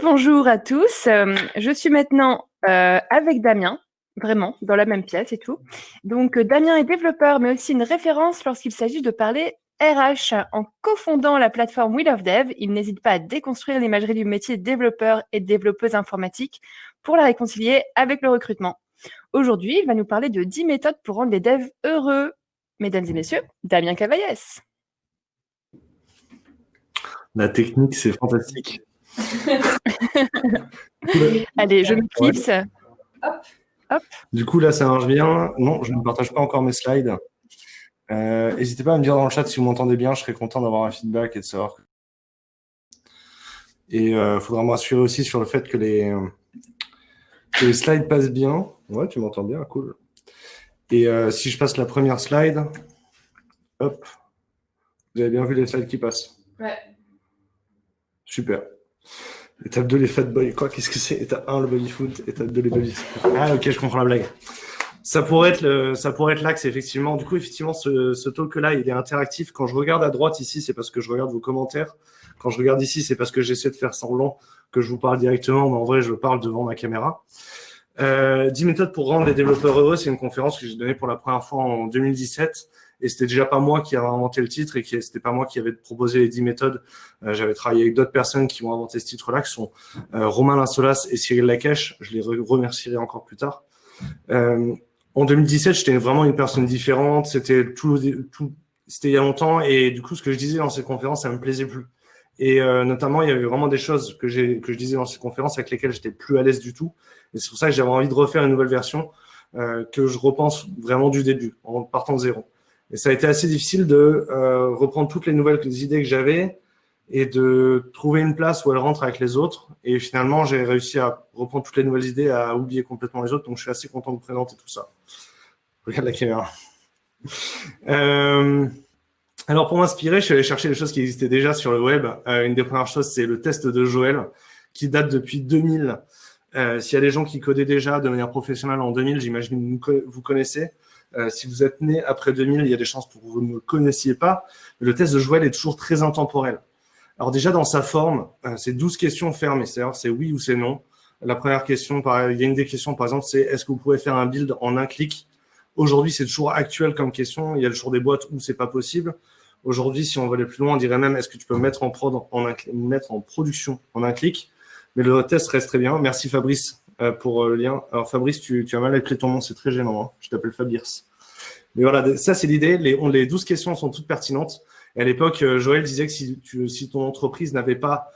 Rebonjour à tous. Euh, je suis maintenant euh, avec Damien, vraiment, dans la même pièce et tout. Donc, euh, Damien est développeur, mais aussi une référence lorsqu'il s'agit de parler RH. En cofondant la plateforme We Love Dev, il n'hésite pas à déconstruire l'imagerie du métier développeur et développeuse informatique pour la réconcilier avec le recrutement. Aujourd'hui, il va nous parler de 10 méthodes pour rendre les devs heureux. Mesdames et messieurs, Damien Cavaillès. La technique, c'est fantastique. Allez, je me clipse. Hop. Du coup, là, ça marche bien. Non, je ne partage pas encore mes slides. Euh, n'hésitez pas à me dire dans le chat si vous m'entendez bien. Je serais content d'avoir un feedback et de savoir. Et il euh, faudra me rassurer aussi sur le fait que les, les slides passent bien. Ouais, tu m'entends bien, cool. Et euh, si je passe la première slide, hop, vous avez bien vu les slides qui passent Ouais. Super. Étape 2, les fat boys. Quoi Qu'est-ce que c'est? Étape 1, le body foot. Étape 2, les body Ah, ok, je comprends la blague. Ça pourrait être, le, ça pourrait être l'axe, effectivement. Du coup, effectivement, ce, ce talk-là, il est interactif. Quand je regarde à droite ici, c'est parce que je regarde vos commentaires. Quand je regarde ici, c'est parce que j'essaie de faire semblant que je vous parle directement, mais en vrai, je parle devant ma caméra. Euh, 10 méthodes pour rendre les développeurs heureux, c'est une conférence que j'ai donnée pour la première fois en 2017. Et c'était déjà pas moi qui avais inventé le titre et qui c'était pas moi qui avait proposé les 10 méthodes. Euh, j'avais travaillé avec d'autres personnes qui ont inventé ce titre-là, qui sont euh, Romain Linsolas et Cyril Lacache. Je les remercierai encore plus tard. Euh, en 2017, j'étais vraiment une personne différente. C'était tout, tout c'était il y a longtemps et du coup, ce que je disais dans ces conférences, ça me plaisait plus. Et euh, notamment, il y avait vraiment des choses que, que je disais dans ces conférences avec lesquelles j'étais plus à l'aise du tout. Et c'est pour ça que j'avais envie de refaire une nouvelle version euh, que je repense vraiment du début, en partant de zéro. Et ça a été assez difficile de euh, reprendre toutes les nouvelles idées que j'avais et de trouver une place où elles rentrent avec les autres. Et finalement, j'ai réussi à reprendre toutes les nouvelles idées, à oublier complètement les autres. Donc, je suis assez content de présenter tout ça. Regarde la caméra. Euh, alors, pour m'inspirer, je suis allé chercher des choses qui existaient déjà sur le web. Euh, une des premières choses, c'est le test de Joël, qui date depuis 2000. Euh, S'il y a des gens qui codaient déjà de manière professionnelle en 2000, j'imagine que vous connaissez. Euh, si vous êtes né après 2000, il y a des chances pour que vous ne le connaissiez pas. le test de Joël est toujours très intemporel. Alors déjà, dans sa forme, euh, c'est 12 questions fermées, c'est-à-dire c'est oui ou c'est non. La première question, il y a une des questions, par exemple, c'est est-ce que vous pouvez faire un build en un clic? Aujourd'hui, c'est toujours actuel comme question. Il y a toujours des boîtes où c'est pas possible. Aujourd'hui, si on veut aller plus loin, on dirait même est-ce que tu peux mettre en prod, en mettre en production en un clic? Mais le test reste très bien. Merci Fabrice euh, pour euh, le lien. Alors Fabrice, tu, tu as mal appelé ton nom, c'est très gênant. Hein. Je t'appelle Fabrice. Mais voilà, ça c'est l'idée. Les, les 12 questions sont toutes pertinentes. Et à l'époque, euh, Joël disait que si, tu, si ton entreprise n'avait pas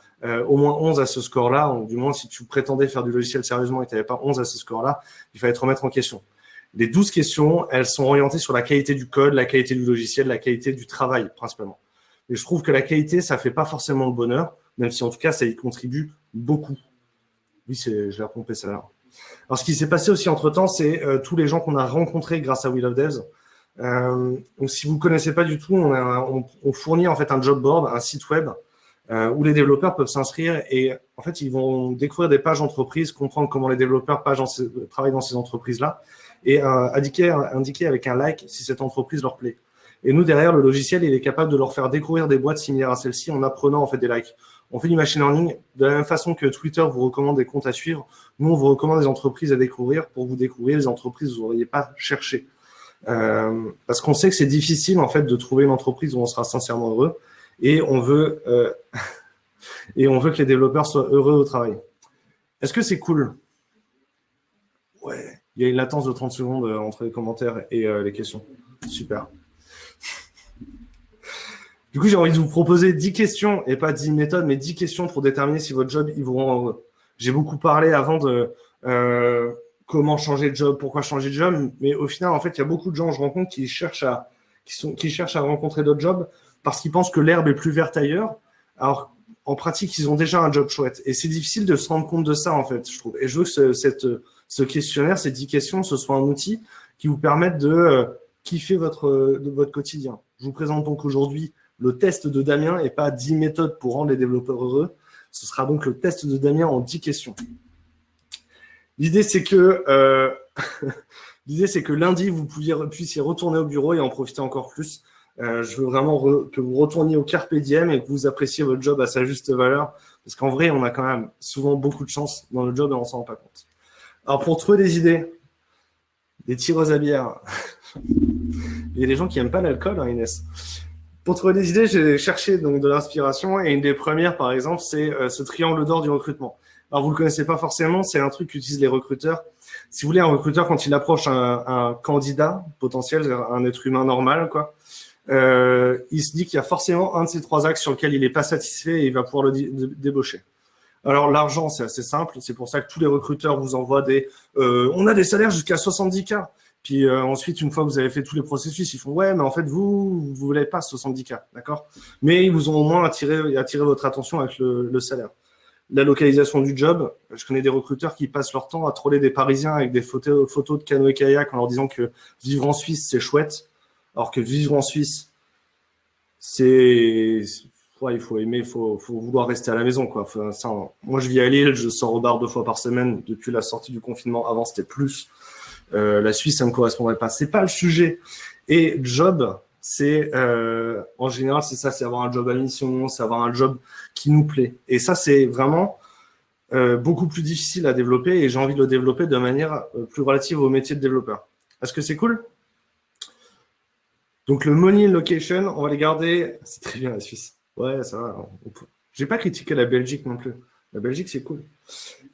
au moins 11 à ce score-là, ou du moins si tu prétendais faire du logiciel sérieusement et tu n'avais pas 11 à ce score-là, il fallait te remettre en question. Les 12 questions, elles sont orientées sur la qualité du code, la qualité du logiciel, la qualité du travail principalement. Et je trouve que la qualité, ça fait pas forcément le bonheur, même si en tout cas, ça y contribue beaucoup. Oui, je l'ai repompé ça là. Alors, ce qui s'est passé aussi entre-temps, c'est euh, tous les gens qu'on a rencontrés grâce à Will of Devs. Euh, donc, si vous ne connaissez pas du tout, on, on, fournit en fait un job board, un site web, euh, où les développeurs peuvent s'inscrire et en fait, ils vont découvrir des pages entreprises, comprendre comment les développeurs pages travaillent dans ces entreprises-là et euh, indiquer, indiquer avec un like si cette entreprise leur plaît. Et nous, derrière, le logiciel, il est capable de leur faire découvrir des boîtes similaires à celle-ci en apprenant en fait des likes. On fait du machine learning de la même façon que Twitter vous recommande des comptes à suivre. Nous, on vous recommande des entreprises à découvrir pour vous découvrir les entreprises que vous n'auriez pas cherché. Euh, parce qu'on sait que c'est difficile en fait de trouver une entreprise où on sera sincèrement heureux et on veut euh, et on veut que les développeurs soient heureux au travail. Est-ce que c'est cool? Ouais. Il y a une latence de 30 secondes entre les commentaires et euh, les questions. Super. Du coup, j'ai envie de vous proposer 10 questions, et pas 10 méthodes, mais 10 questions pour déterminer si votre job, il vous rend heureux. J'ai beaucoup parlé avant de euh, comment changer de job, pourquoi changer de job, mais au final, en fait, il y a beaucoup de gens je rencontre qui cherchent à, qui sont, qui cherchent à rencontrer d'autres jobs parce qu'ils pensent que l'herbe est plus verte ailleurs. Alors, en pratique, ils ont déjà un job chouette. Et c'est difficile de se rendre compte de ça, en fait, je trouve. Et je veux que cette, ce questionnaire, ces 10 questions, ce soit un outil qui vous permette de euh, kiffer votre, de votre quotidien. Je vous présente donc aujourd'hui le test de Damien et pas 10 méthodes pour rendre les développeurs heureux. Ce sera donc le test de Damien en 10 questions. L'idée, c'est que, euh, l'idée, c'est que lundi, vous puissiez retourner au bureau et en profiter encore plus. je veux vraiment que vous retourniez au carpe diem et que vous appréciez votre job à sa juste valeur. Parce qu'en vrai, on a quand même souvent beaucoup de chance dans le job et on s'en rend pas compte. Alors, pour trouver des idées, des tireuses à bière, il y a des gens qui n'aiment pas l'alcool, hein, Inès. Pour trouver des idées, j'ai cherché donc de l'inspiration et une des premières, par exemple, c'est euh, ce triangle d'or du recrutement. Alors, vous le connaissez pas forcément, c'est un truc qu'utilisent les recruteurs. Si vous voulez, un recruteur, quand il approche un, un candidat potentiel, un être humain normal, quoi, euh, il se dit qu'il y a forcément un de ces trois axes sur lequel il n'est pas satisfait et il va pouvoir le débaucher. Alors l'argent, c'est assez simple, c'est pour ça que tous les recruteurs vous envoient des euh, on a des salaires jusqu'à 70K. Puis euh, ensuite, une fois que vous avez fait tous les processus, ils font ouais, mais en fait, vous, vous voulez pas 70K, d'accord? Mais ils vous ont au moins attiré, attiré votre attention avec le, salaire. La localisation du job, je connais des recruteurs qui passent leur temps à troller des Parisiens avec des photos, photos de canoë kayak en leur disant que vivre en Suisse, c'est chouette. Alors que vivre en Suisse, c'est il faut aimer, il faut, vouloir rester à la maison. Quoi. moi, je vis à Lille, je sors au bar deux fois par semaine depuis la sortie du confinement. Avant, c'était plus. Euh, la Suisse, ça me correspondrait pas. C'est pas le sujet. Et job, c'est euh, en général, c'est ça, c'est avoir un job à mission, c'est avoir un job qui nous plaît. Et ça, c'est vraiment euh, beaucoup plus difficile à développer et j'ai envie de le développer de manière plus relative au métier de développeur. Est-ce que c'est cool? Donc le money location, on va les garder. C'est très bien la Suisse. Ouais, ça va. J'ai pas critiqué la Belgique non plus. La Belgique, c'est cool.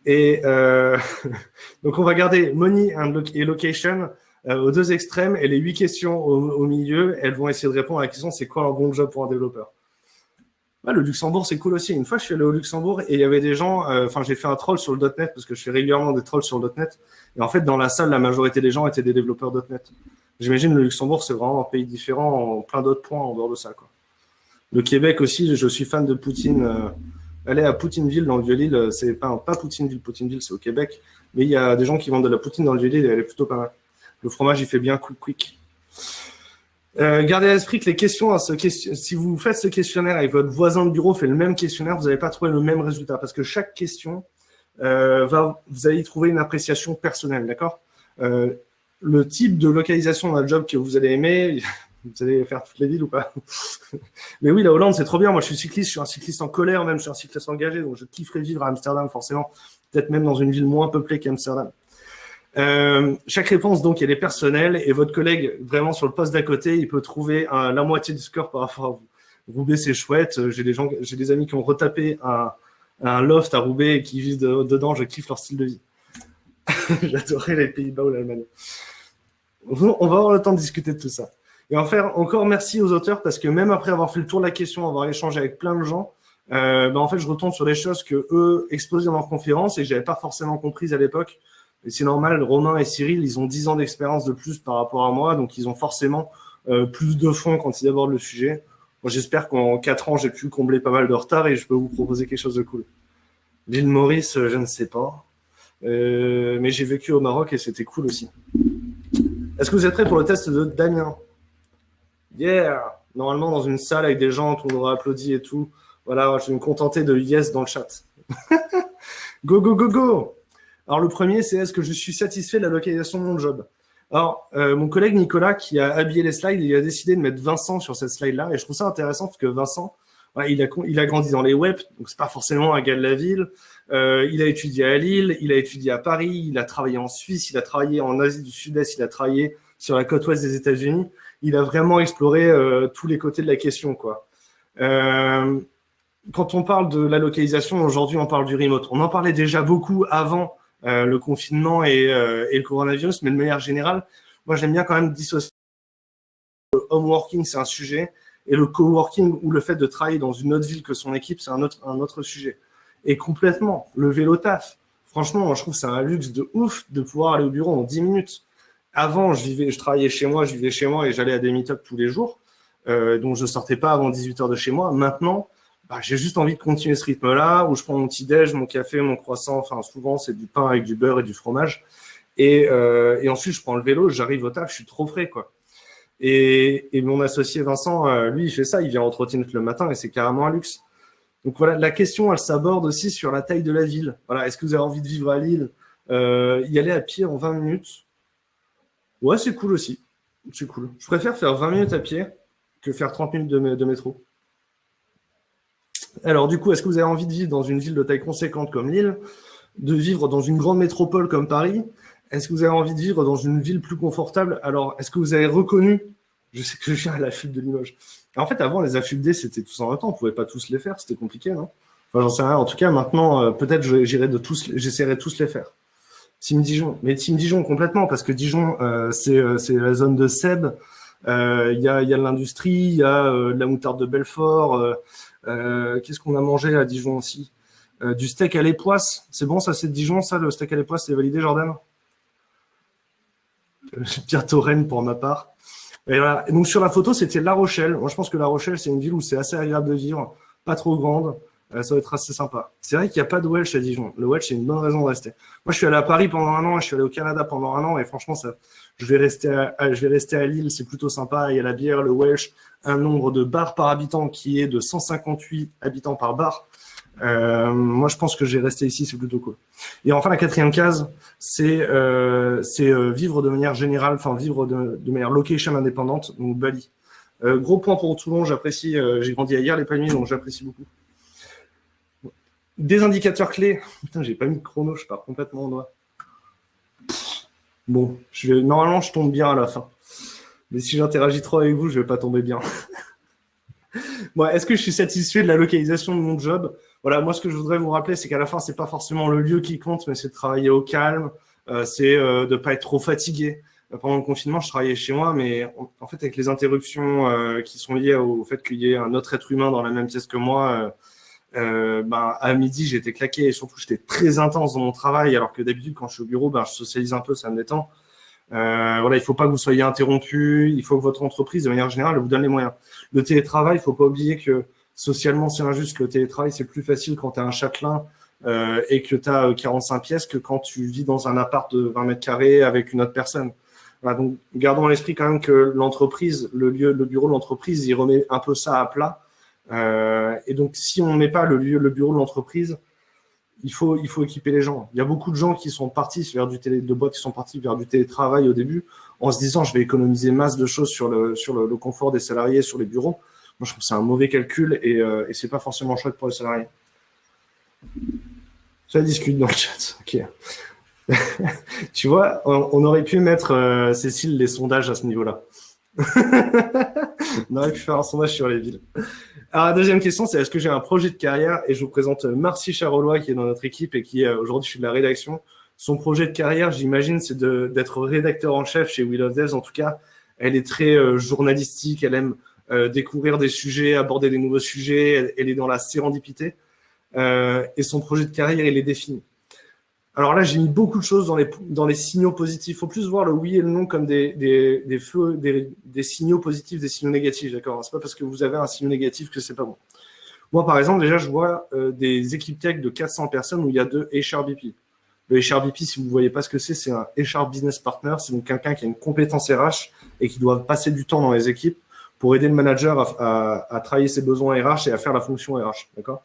Et euh, donc, on va garder money et location euh, aux deux extrêmes et les huit questions au, milieu, elles vont essayer de répondre à la question c'est quoi un bon job pour un développeur? Le Luxembourg, c'est cool aussi. Une fois, je suis allé au Luxembourg et il y avait des gens, euh, enfin, j'ai fait un troll sur le .NET parce que je fais régulièrement des trolls sur le .NET. Et en fait, dans la salle, la majorité des gens étaient des développeurs .NET. J'imagine le Luxembourg, c'est vraiment un pays différent en plein d'autres points en dehors de ça. Le Québec aussi, je suis fan de Poutine. Euh, aller à Poutineville dans le Vieux-Lille, euh, c'est pas, Poutineville, Poutineville, c'est au Québec. Mais il y a des gens qui vendent de la poutine dans le Vieux-Lille et elle est plutôt pas mal. Le fromage, il fait bien quick quick. Euh, gardez à l'esprit que les questions, si vous faites ce questionnaire et votre voisin de bureau fait le même questionnaire, vous n'allez pas trouver le même résultat parce que chaque question va, vous allez y trouver une appréciation personnelle, d'accord? Le type de localisation d'un job que vous allez aimer, vous allez faire toutes les villes ou pas Mais oui, la Hollande, c'est trop bien. Moi, je suis cycliste, je suis un cycliste en colère, même je suis un cycliste engagé, donc je kifferais vivre à Amsterdam, forcément. Peut-être même dans une ville moins peuplée qu'Amsterdam. Euh, chaque réponse, donc, elle est personnelle et votre collègue, vraiment sur le poste d'à côté, il peut trouver la moitié du score par rapport à vous. Roubaix, c'est chouette. J'ai des gens, des amis qui ont retapé un, un loft à Roubaix et qui vivent dedans. Je kiffe leur style de vie. J'adorais les Pays-Bas ou l'Allemagne. On va avoir le temps de discuter de tout ça. Et en faire encore merci aux auteurs parce que même après avoir fait le tour de la question, avoir échangé avec plein de gens, euh, ben en fait, je retombe sur les choses que eux exposaient dans leur conférence et que j'avais pas forcément comprises à l'époque. Et c'est normal, Romain et Cyril, ils ont 10 ans d'expérience de plus par rapport à moi, donc ils ont forcément euh, plus de fond quand ils abordent le sujet. Moi, j'espère qu'en 4 ans, j'ai pu combler pas mal de retard et je peux vous proposer quelque chose de cool. L'île Maurice, je ne sais pas. Euh, mais j'ai vécu au Maroc et c'était cool aussi. Est-ce que vous êtes prêts pour le test de Damien? Yeah Normalement, dans une salle avec des gens, tout le monde applaudi et tout. Voilà, je vais me contenter de yes dans le chat. go, go, go, go Alors, le premier, c'est est-ce que je suis satisfait de la localisation de mon job? Alors, euh, mon collègue Nicolas, qui a habillé les slides, il a décidé de mettre Vincent sur cette slide-là. Et je trouve ça intéressant parce que Vincent, il, a, il a grandi dans les web, donc c'est pas forcément un gars de la ville. Euh, il a étudié à Lille, il a étudié à Paris, il a travaillé en Suisse, il a travaillé en Asie du Sud-Est, il a travaillé sur la côte ouest des États-Unis il a vraiment exploré euh, tous les côtés de la question. Euh, quand on parle de la localisation, aujourd'hui, on parle du remote. On en parlait déjà beaucoup avant euh, le confinement et, le coronavirus, mais de manière générale, moi, j'aime bien quand même dissocier. Le home working, c'est un sujet, et le coworking ou le fait de travailler dans une autre ville que son équipe, c'est un autre, sujet. Et complètement, le vélo taf. Franchement, je trouve que c'est un luxe de ouf de pouvoir aller au bureau en 10 minutes avant, je, vivais, je travaillais chez moi, je vivais chez moi et j'allais à des meet tous les jours. Euh, donc, je ne sortais pas avant 18 heures de chez moi. Maintenant, bah, j'ai juste envie de continuer ce rythme-là où je prends mon petit déj, mon café, mon croissant. Enfin, souvent, c'est du pain avec du beurre et du fromage. Et, euh, et ensuite, je prends le vélo, j'arrive au taf, je suis trop frais, quoi. Et, et mon associé Vincent, euh, lui, il fait ça, il vient en trottinette le matin et c'est carrément un luxe. Donc voilà, la question, elle s'aborde aussi sur la taille de la ville. Voilà, est-ce que vous avez envie de vivre à Lille? Euh, Y aller à pied en 20 minutes Ouais, c'est cool aussi. C'est cool. Je préfère faire 20 minutes à pied que faire 30 minutes de, métro. Alors du coup, est-ce que vous avez envie de vivre dans une ville de taille conséquente comme Lille, de vivre dans une grande métropole comme Paris? Est-ce que vous avez envie de vivre dans une ville plus confortable? Alors, est-ce que vous avez reconnu? Je sais que je viens à la fuite de Limoges. En fait, avant, les affûts c'était tous en même temps. On ne pouvait pas tous les faire. C'était compliqué, non Enfin, j'en sais rien. En tout cas, maintenant, euh, peut-être j'irai de tous, j'essaierai tous les faire. Team Dijon. Mais Team Dijon complètement, parce que Dijon, euh, euh, c'est la zone de Seb. Il y a, y a de l'industrie, il y a de la moutarde de Belfort. Qu'est-ce qu'on a mangé à Dijon aussi? Du steak à l'époisse. C'est bon, ça, c'est Dijon, ça, le steak à l'époisse, c'est validé, Jordan? Pierre Torren pour ma part. Et voilà. donc sur la photo, c'était La Rochelle. Moi, je pense que La Rochelle, c'est une ville où c'est assez agréable de vivre, pas trop grande. Euh, ça va être assez sympa. C'est vrai qu'il n'y a pas de Welsh à Dijon. Le Welsh, c'est une bonne raison de rester. Moi, je suis allé à Paris pendant un an, je suis allé au Canada pendant un an, et franchement, ça, je vais rester à, je vais rester à Lille, c'est plutôt sympa. Il y a la bière, le Welsh, un nombre de bars par habitant qui est de 158 habitants par bar. Euh, moi, je pense que j'ai resté ici, c'est plutôt cool. Et enfin, la quatrième case, c'est euh, euh, vivre de manière générale, enfin vivre de, de, manière location indépendante, donc Bali. Euh, gros point pour Toulon, j'apprécie, euh, j'ai grandi hier les palmiers, donc j'apprécie beaucoup. Des indicateurs clés. Putain, j'ai pas mis de chrono, je pars complètement en doigt. Bon, je normalement, je tombe bien à la fin. Mais si j'interagis trop avec vous, je vais pas tomber bien. bon, Est-ce que je suis satisfait de la localisation de mon job? Voilà, moi, ce que je voudrais vous rappeler, c'est qu'à la fin, c'est pas forcément le lieu qui compte, mais c'est de travailler au calme, euh, c'est euh, de pas être trop fatigué. Euh, pendant le confinement, je travaillais chez moi, mais en fait, avec les interruptions euh, qui sont liées au fait qu'il y ait un autre être humain dans la même pièce que moi, ben, à midi, j'étais claqué et surtout, j'étais très intense dans mon travail, alors que d'habitude, quand je suis au bureau, ben, je socialise un peu, ça me détend. voilà, il faut pas que vous soyez interrompu, il faut que votre entreprise, de manière générale, vous donne les moyens. Le télétravail, il faut pas oublier que socialement, c'est injuste que le télétravail, c'est plus facile quand tu es un châtelain euh, et que tu as 45 pièces que quand tu vis dans un appart de 20 mètres carrés avec une autre personne. Voilà, donc, gardons à l'esprit quand même que l'entreprise, le lieu, le bureau de l'entreprise, il remet un peu ça à plat. Euh, et donc, si on ne met pas le bureau de l'entreprise, il faut, équiper les gens. Il y a beaucoup de gens qui sont partis vers du télé, de boîtes qui sont partis vers du télétravail au début, en se disant je vais économiser masse de choses sur le, sur le confort des salariés, sur les bureaux. Moi, je trouve que c'est un mauvais calcul et, euh, et c'est pas forcément chouette pour les salariés. Ça discute dans le chat. Ok. tu vois, on, aurait pu mettre, euh, Cécile, les sondages à ce niveau-là. On aurait pu faire un sondage sur les villes. Alors, la deuxième question, c'est est-ce que j'ai un projet de carrière? Et je vous présente Marcy Charolois, qui est dans notre équipe et qui, aujourd'hui, je suis de la rédaction. Son projet de carrière, j'imagine, c'est d'être rédacteur en chef chez Will of Devs. En tout cas, elle est très euh, journalistique, elle aime euh, découvrir des sujets, aborder des nouveaux sujets. Elle, est dans la sérendipité. Euh, et son projet de carrière, il est défini. Alors là, j'ai mis beaucoup de choses dans les, signaux positifs. Il faut plus voir le oui et le non comme des, des, signaux positifs, des signaux négatifs. D'accord? C'est pas parce que vous avez un signe négatif que c'est pas bon. Moi, par exemple, déjà, je vois euh, des équipes tech de 400 personnes où il y a deux HRBP. Le HRBP, si vous ne voyez pas ce que c'est, c'est un HR Business Partner. C'est donc quelqu'un qui a une compétence RH et qui doit passer du temps dans les équipes pour aider le manager à, travailler ses besoins RH et à faire la fonction RH. D'accord?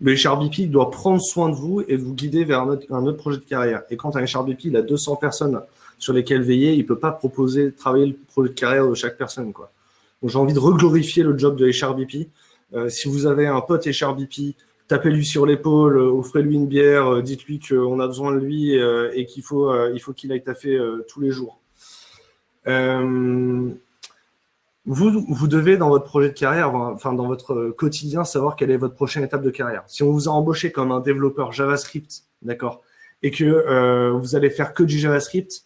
Le HRBP doit prendre soin de vous et vous guider vers un autre, projet de carrière. Et quand un HRBP a 200 personnes sur lesquelles veiller, il ne peut pas proposer de travailler le projet de carrière de chaque personne. Quoi. Donc j'ai envie de reglorifier le job de HRBP. Euh, si vous avez un pote HRBP, tapez-lui sur l'épaule, euh, offrez-lui une bière, euh, dites-lui qu'on a besoin de lui et qu'il faut faut qu'il aille taffer tous les jours. Vous, vous devez, dans votre projet de carrière, enfin dans votre quotidien, savoir quelle est votre prochaine étape de carrière. Si on vous a embauché comme un développeur JavaScript, d'accord, et que euh, vous allez faire que du JavaScript,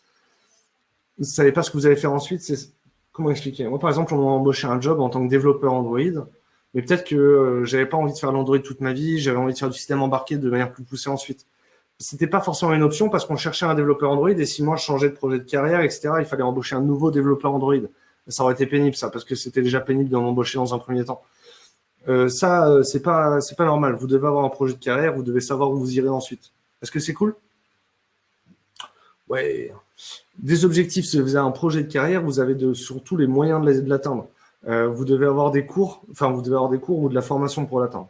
vous ne savez pas ce que vous allez faire ensuite, c'est comment expliquer? Moi, par exemple, on m'a embauché un job en tant que développeur Android, mais peut-être que euh, j'avais pas envie de faire l'Android toute ma vie, j'avais envie de faire du système embarqué de manière plus poussée ensuite. C'était pas forcément une option parce qu'on cherchait un développeur Android et si moi je changeais de projet de carrière, etc., il fallait embaucher un nouveau développeur Android ça aurait été pénible ça, parce que c'était déjà pénible de m'embaucher dans un premier temps. Euh, ça, euh, c'est pas, c'est pas normal. Vous devez avoir un projet de carrière, vous devez savoir où vous irez ensuite. Est-ce que c'est cool? Ouais. Des objectifs, si vous avez un projet de carrière, vous avez de, surtout les moyens de l'atteindre. Euh, vous devez avoir des cours, enfin, vous devez avoir des cours ou de la formation pour l'atteindre.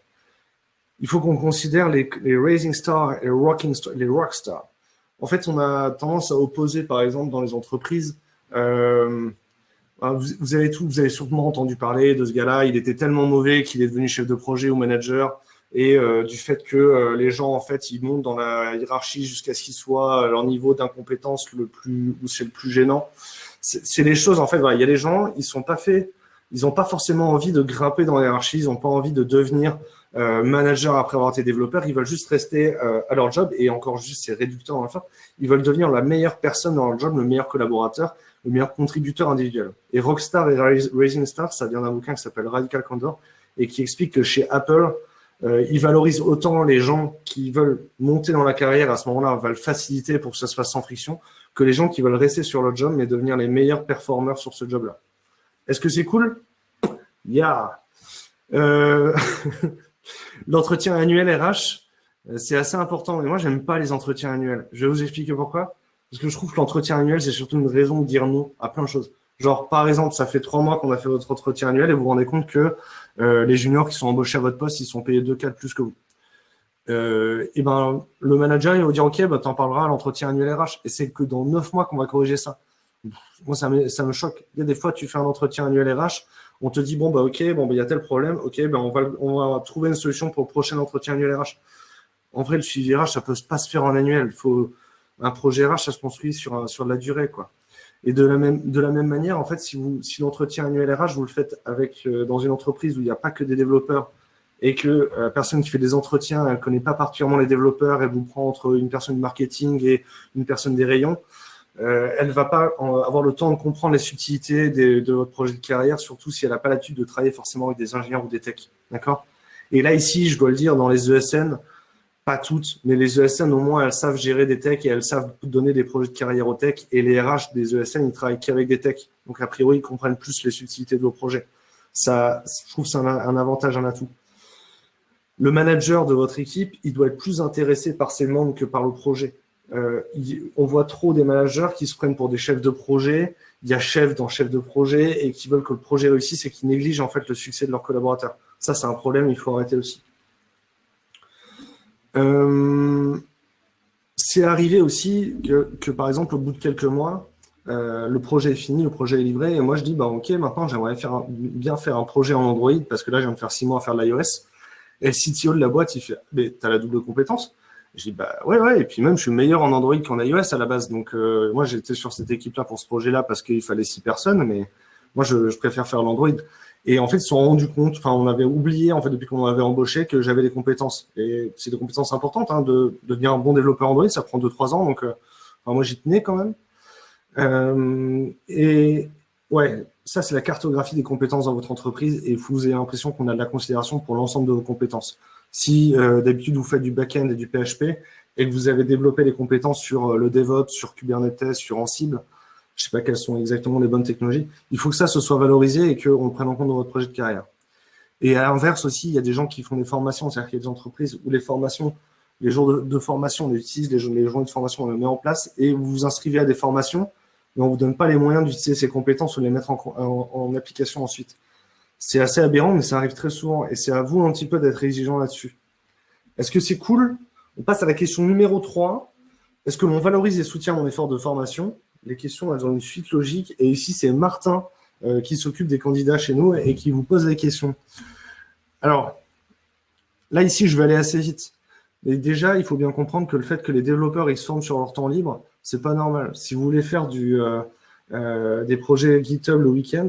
Il faut qu'on considère les, les raising stars et les rocking stars, les rock stars. En fait, on a tendance à opposer, par exemple, dans les entreprises, euh, vous, avez tout, vous avez sûrement entendu parler de ce gars-là. Il était tellement mauvais qu'il est devenu chef de projet ou manager. Et euh, du fait que euh, les gens en fait ils montent dans la hiérarchie jusqu'à ce qu'ils soient leur niveau d'incompétence le plus où c'est le plus gênant. C'est les choses en fait. Voilà, il y a des gens ils sont pas faits, ils n'ont pas forcément envie de grimper dans la hiérarchie, ils n'ont pas envie de devenir euh, manager après avoir été développeur, ils veulent juste rester euh, à leur job. Et encore juste c'est réducteur enfin, ils veulent devenir la meilleure personne dans leur job, le meilleur collaborateur, le meilleur contributeur individuel. Et Rockstar et Rising Star, ça vient d'un bouquin qui s'appelle Radical Candor et qui explique que chez Apple, euh, ils valorisent autant les gens qui veulent monter dans la carrière à ce moment-là, va le faciliter pour que ça se fasse sans friction, que les gens qui veulent rester sur le job mais devenir les meilleurs performeurs sur ce job-là. Est-ce que c'est cool? Yeah euh... L'entretien annuel RH, euh, c'est assez important. Et moi, j'aime pas les entretiens annuels. Je vais vous expliquer pourquoi. Parce que je trouve que l'entretien annuel, c'est surtout une raison de dire non à plein de choses. Genre, par exemple, ça fait trois mois qu'on a fait votre entretien annuel et vous vous rendez compte que euh, les juniors qui sont embauchés à votre poste, ils sont payés deux cas de plus que vous. Euh, et ben, le manager, il va vous dire, OK, bah, t'en parleras à l'entretien annuel RH. Et c'est que dans neuf mois qu'on va corriger ça. Moi, ça me, ça me choque. Il y a des fois, tu fais un entretien annuel RH, on te dit, bon, bah, OK, bon, bah, il y a tel problème, OK, ben, on, va, on va trouver une solution pour le prochain entretien annuel RH. En vrai, le suivi RH, ça peut pas se faire en annuel. Il faut, un projet RH, ça se construit sur, sur de la durée, quoi. Et de la même, de la même manière, en fait, si, vous, si l'entretien annuel RH, vous le faites avec, euh, dans une entreprise où il n'y a pas que des développeurs et que euh, la personne qui fait des entretiens, elle connaît pas particulièrement les développeurs, elle vous prend entre une personne du marketing et une personne des rayons, euh, elle va pas avoir le temps de comprendre les subtilités de votre projet de carrière, surtout si elle n'a pas l'habitude de travailler forcément avec des ingénieurs ou des techs. D'accord? Et là, ici, je dois le dire, dans les ESN, pas toutes, mais les ESN, au moins, elles savent gérer des techs et elles savent donner des projets de carrière aux techs. Et les RH des ESN, ils travaillent qu'avec des techs. Donc, a priori, ils comprennent plus les subtilités de vos projets. Ça, je trouve que c'est un, avantage, un atout. Le manager de votre équipe, il doit être plus intéressé par ses membres que par le projet. Euh, on voit trop des managers qui se prennent pour des chefs de projet. Il y a chef dans chef de projet et qui veulent que le projet réussisse et qui négligent en fait le succès de leurs collaborateurs. Ça, c'est un problème, il faut arrêter aussi. Euh, c'est arrivé aussi que, par exemple, au bout de quelques mois, euh, le projet est fini, le projet est livré, et moi je dis, bah ok, maintenant j'aimerais bien faire un projet en Android, parce que là, je viens de faire six mois à faire de l'iOS. Et le CTO de la boîte, il fait, mais t'as la double compétence? Je dis, bah ouais, ouais, et puis même, je suis meilleur en Android qu'en iOS à la base. Donc, euh, moi, j'étais sur cette équipe-là pour ce projet-là parce qu'il fallait six personnes, mais moi, je préfère faire l'Android. Et en fait, ils se sont rendus compte, enfin, on avait oublié, en fait, depuis qu'on m'avait embauché, que j'avais des compétences. Et c'est des compétences importantes, hein, de, devenir un bon développeur Android, ça prend 2-3 ans, donc euh, moi, j'y tenais quand même. Euh, et ouais, ça, c'est la cartographie des compétences dans votre entreprise, et vous avez l'impression qu'on a de la considération pour l'ensemble de vos compétences. Si euh, d'habitude, vous faites du back-end et du PHP, et que vous avez développé des compétences sur le DevOps, sur Kubernetes, sur Ansible, je sais pas quelles sont exactement les bonnes technologies. Il faut que ça se soit valorisé et qu'on le prenne en compte dans votre projet de carrière. Et à l'inverse aussi, il y a des gens qui font des formations, c'est-à-dire qu'il y a des entreprises où les formations, les jours de, formation, on utilise les, les journées de formation, on les met en place et vous vous inscrivez à des formations, mais on vous donne pas les moyens d'utiliser ces compétences ou de les mettre en, en application ensuite. C'est assez aberrant, mais ça arrive très souvent et c'est à vous un petit peu d'être exigeant là-dessus. Est-ce que c'est cool? On passe à la question numéro 3. Est-ce que l'on valorise et soutient mon effort de formation? Les questions, elles ont une suite logique. Et ici, c'est Martin euh, qui s'occupe des candidats chez nous et qui vous pose les questions. Alors, là, ici, je vais aller assez vite. Mais déjà, il faut bien comprendre que le fait que les développeurs ils se forment sur leur temps libre, c'est pas normal. Si vous voulez faire du, euh, euh, des projets GitHub le week-end,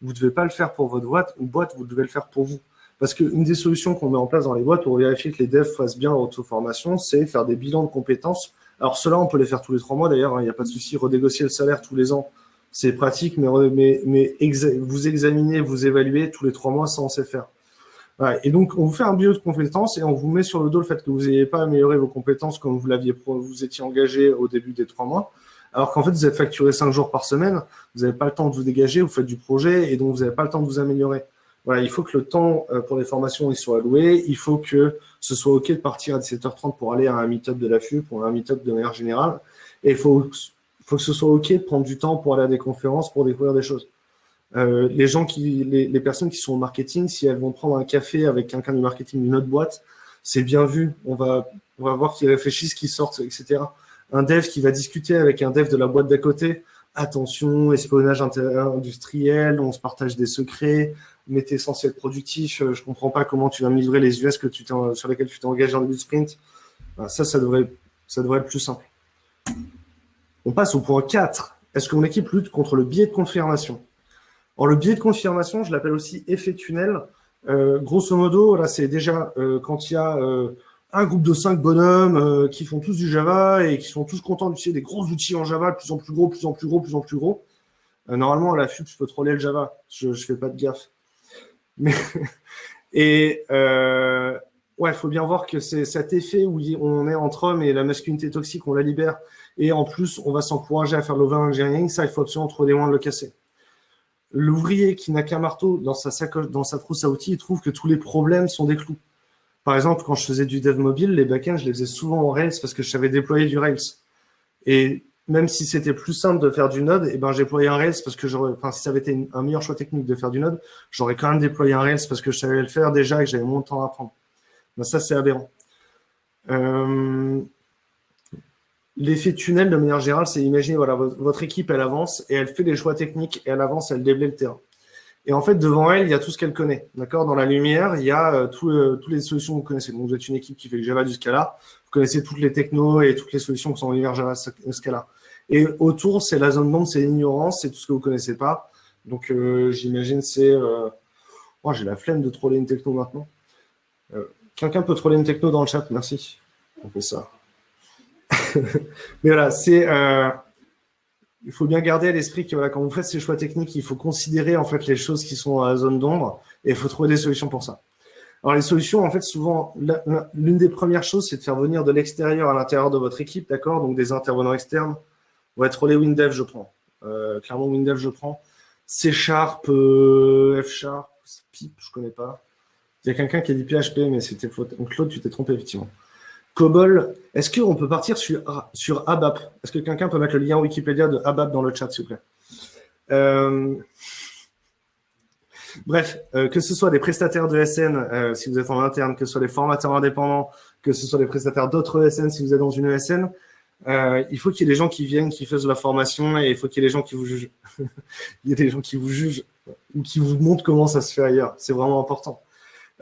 vous ne devez pas le faire pour votre boîte, ou boîte, vous devez le faire pour vous. Parce qu'une des solutions qu'on met en place dans les boîtes pour vérifier que les devs fassent bien leur auto-formation, c'est faire des bilans de compétences alors cela, on peut les faire tous les trois mois d'ailleurs, hein, il n'y a pas de souci, redégocier le salaire tous les ans, c'est pratique, mais vous examinez, vous évaluez tous les trois mois, ça on sait faire. Et donc, on vous fait un bio de compétences et on vous met sur le dos le fait que vous n'ayez pas amélioré vos compétences comme vous l'aviez vous étiez engagé au début des trois mois, alors qu'en fait, vous êtes facturé cinq jours par semaine, vous n'avez pas le temps de vous dégager, vous faites du projet et donc vous n'avez pas le temps de vous améliorer. Il faut que le temps euh, pour les formations soit alloué. Il faut que ce soit OK de partir à 17h30 pour aller à un meet-up de la FU, pour un meet-up de manière générale. Et il faut, que ce soit OK de prendre du temps pour aller à des conférences, pour découvrir des choses. Euh, les gens qui, les, les, personnes qui sont au marketing, si elles vont prendre un café avec quelqu'un du marketing d'une autre boîte, c'est bien vu. On va, on va voir qu'ils réfléchissent, qu'ils sortent, etc. Un dev qui va discuter avec un dev de la boîte d'à côté, attention, espionnage industriel, on se partage des secrets, mettez essentiel productif, je comprends pas comment tu vas me livrer les US tu sur lesquels tu t'es engagé en début de sprint. ça, ça devrait, ça devrait être plus simple. On passe au point 4. Est-ce que mon équipe lutte contre le biais de confirmation? Alors, le biais de confirmation, je l'appelle aussi effet tunnel. Euh, grosso modo, là, c'est déjà euh, quand il y a euh, un groupe de cinq bonhommes qui font tous du Java et qui sont tous contents d'utiliser des gros outils en Java, de plus en plus gros, plus en plus gros, plus en plus gros. normalement, à la FUP, je peux troller le Java. Je ne fais pas de gaffe. Mais et ouais, il faut bien voir que c'est cet effet où on est entre hommes et la masculinité toxique, on la libère. Et en plus, on va s'encourager à faire l'over-engineering. Ça, il faut absolument trouver des moyens de le casser. L'ouvrier qui n'a qu'un marteau dans sa sacoche, dans sa trousse à outils, il trouve que tous les problèmes sont des clous. Par exemple, quand je faisais du dev mobile, les backends, je les faisais souvent en Rails parce que je savais déployer du Rails. Et même si c'était plus simple de faire du Node, eh ben, j'ai déployé un Rails parce que j'aurais, enfin, si ça avait été un meilleur choix technique de faire du Node, j'aurais quand même déployé un Rails parce que je savais le faire déjà et que j'avais moins de temps à apprendre. Ben, ça, c'est aberrant. Euh, L'effet tunnel, de manière générale, c'est imaginer, voilà, votre équipe, elle avance et elle fait des choix techniques et elle avance, elle déblaye le terrain. Et en fait, devant elle, il y a tout ce qu'elle connaît. D'accord? Dans la lumière, il y a euh, euh, toutes les solutions que vous connaissez. Donc, vous êtes une équipe qui fait le Java du Scala. Vous connaissez toutes les technos et toutes les solutions qui sont en l'univers Java Scala. Et autour, c'est la zone d'ombre, c'est l'ignorance, c'est tout ce que vous connaissez pas. Donc, euh, j'imagine, c'est... Euh... Oh, j'ai la flemme de troller une techno maintenant. Quelqu'un peut troller une techno dans le chat? Merci. On fait ça. Mais voilà, c'est... Il faut bien garder à l'esprit que quand vous faites ces choix techniques, il faut considérer en fait les choses qui sont à la zone d'ombre et il faut trouver des solutions pour ça. Alors les solutions, en fait, souvent, l'une des premières choses, c'est de faire venir de l'extérieur à l'intérieur de votre équipe, d'accord? Donc des intervenants externes. On va être les WinDev, je prends. Euh, clairement, WinDev, je prends. C Sharp, euh, F Sharp, Pip, je connais pas. Il y a quelqu'un qui a dit PHP, mais c'était. Donc Claude, tu t'es trompé, effectivement. COBOL, est-ce qu'on peut partir sur, sur ABAP? Est-ce que quelqu'un peut mettre le lien Wikipédia de ABAP dans le chat, s'il vous plaît? Euh, Bref, euh, que ce soit des prestataires de SN, euh, si vous êtes en interne, que ce soit des formateurs indépendants, que ce soit des prestataires d'autres ESN, si vous êtes dans une ESN, il faut qu'il y ait des gens qui viennent, qui fassent la formation et il faut qu'il y ait des gens qui vous jugent. il y a des gens qui vous jugent ou qui vous montrent comment ça se fait ailleurs. C'est vraiment important.